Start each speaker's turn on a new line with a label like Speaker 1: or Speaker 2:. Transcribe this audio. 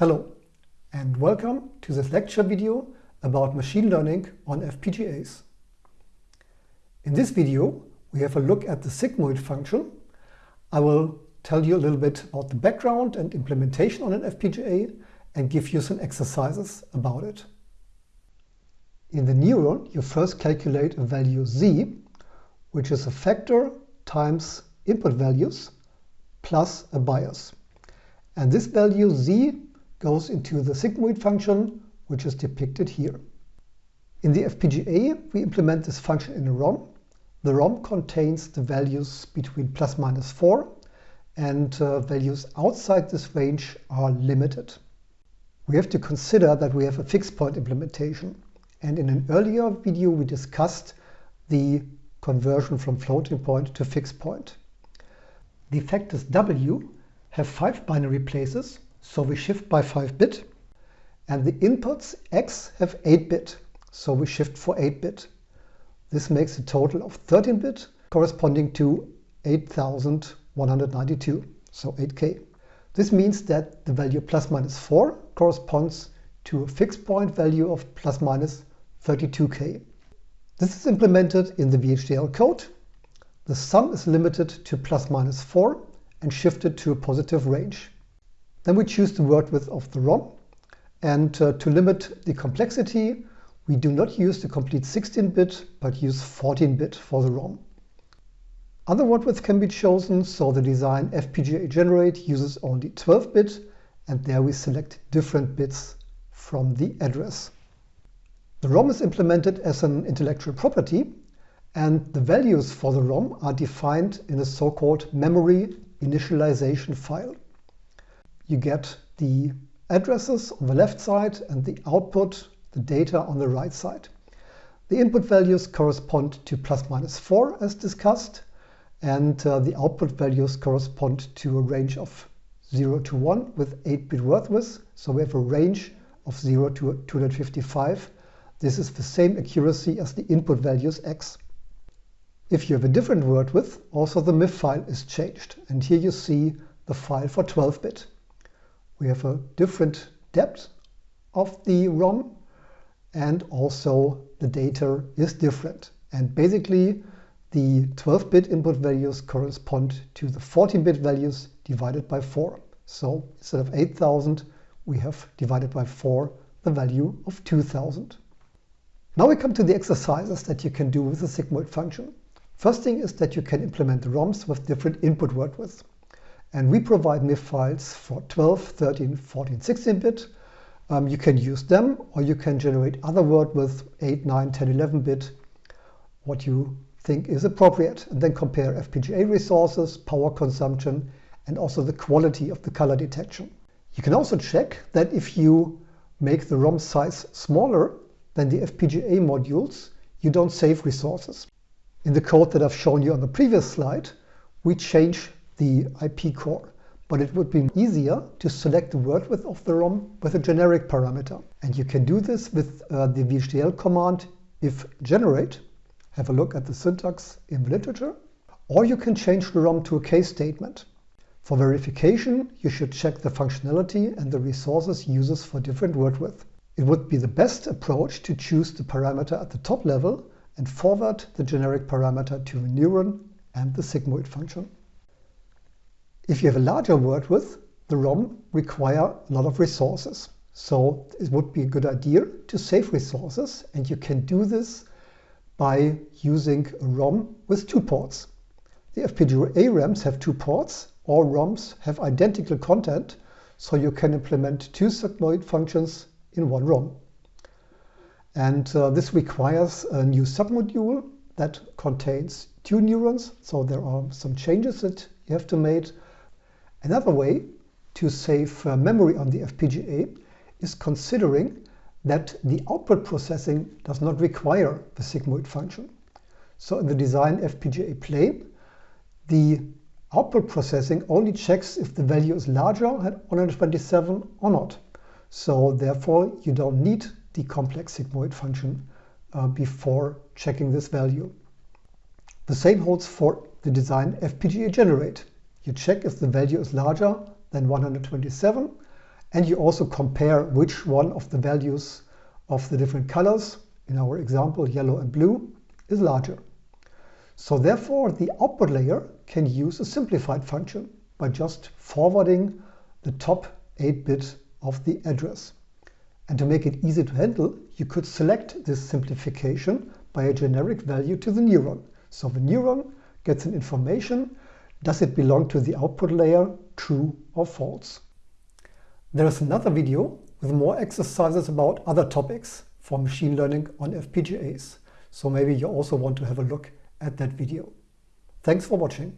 Speaker 1: Hello and welcome to this lecture video about machine learning on FPGAs. In this video we have a look at the sigmoid function. I will tell you a little bit about the background and implementation on an FPGA and give you some exercises about it. In the neuron you first calculate a value z which is a factor times input values plus a bias. And this value z goes into the sigmoid function, which is depicted here. In the FPGA, we implement this function in a ROM. The ROM contains the values between plus minus 4 and uh, values outside this range are limited. We have to consider that we have a fixed point implementation. And in an earlier video, we discussed the conversion from floating point to fixed point. The factors W have five binary places, so we shift by 5 bit. And the inputs X have 8 bit, so we shift for 8 bit. This makes a total of 13 bit corresponding to 8192, so 8K. This means that the value plus minus 4 corresponds to a fixed point value of plus minus 32K. This is implemented in the VHDL code. The sum is limited to plus minus 4 and shifted to a positive range. Then we choose the word width of the ROM. And uh, to limit the complexity, we do not use the complete 16-bit, but use 14-bit for the ROM. Other word widths can be chosen, so the design FPGA generate uses only 12-bit, and there we select different bits from the address. The ROM is implemented as an intellectual property, and the values for the ROM are defined in a so-called memory initialization file. You get the addresses on the left side and the output, the data on the right side. The input values correspond to plus minus 4 as discussed and uh, the output values correspond to a range of 0 to 1 with 8-bit word width. So we have a range of 0 to 255. This is the same accuracy as the input values x. If you have a different word width, also the MIF file is changed. And here you see the file for 12-bit. We have a different depth of the ROM and also the data is different. And basically the 12-bit input values correspond to the 14-bit values divided by 4. So instead of 8000, we have divided by 4 the value of 2000. Now we come to the exercises that you can do with the sigmoid function. First thing is that you can implement the ROMs with different input word widths. And we provide MIF files for 12, 13, 14, 16-bit. Um, you can use them, or you can generate other word with 8, 9, 10, 11-bit, what you think is appropriate, and then compare FPGA resources, power consumption, and also the quality of the color detection. You can also check that if you make the ROM size smaller than the FPGA modules, you don't save resources. In the code that I've shown you on the previous slide, we change the IP core, but it would be easier to select the word width of the ROM with a generic parameter. And you can do this with uh, the VHDL command if generate. Have a look at the syntax in the literature. Or you can change the ROM to a case statement. For verification, you should check the functionality and the resources uses for different word width. It would be the best approach to choose the parameter at the top level and forward the generic parameter to the neuron and the sigmoid function. If you have a larger word width, the ROM require a lot of resources. So it would be a good idea to save resources and you can do this by using a ROM with two ports. The FPGA RAMs have two ports. All ROMs have identical content, so you can implement two sigmoid functions in one ROM. And uh, this requires a new submodule that contains two neurons. So there are some changes that you have to make. Another way to save uh, memory on the FPGA is considering that the output processing does not require the sigmoid function. So in the design FPGA plane, the output processing only checks if the value is larger than 127 or not. So therefore, you don't need the complex sigmoid function uh, before checking this value. The same holds for the design FPGA generate. You check if the value is larger than 127 and you also compare which one of the values of the different colors, in our example yellow and blue, is larger. So therefore the output layer can use a simplified function by just forwarding the top 8 bit of the address. And to make it easy to handle, you could select this simplification by a generic value to the neuron. So the neuron gets an information, does it belong to the output layer, true or false. There is another video with more exercises about other topics for machine learning on FPGAs. So maybe you also want to have a look at that video. Thanks for watching.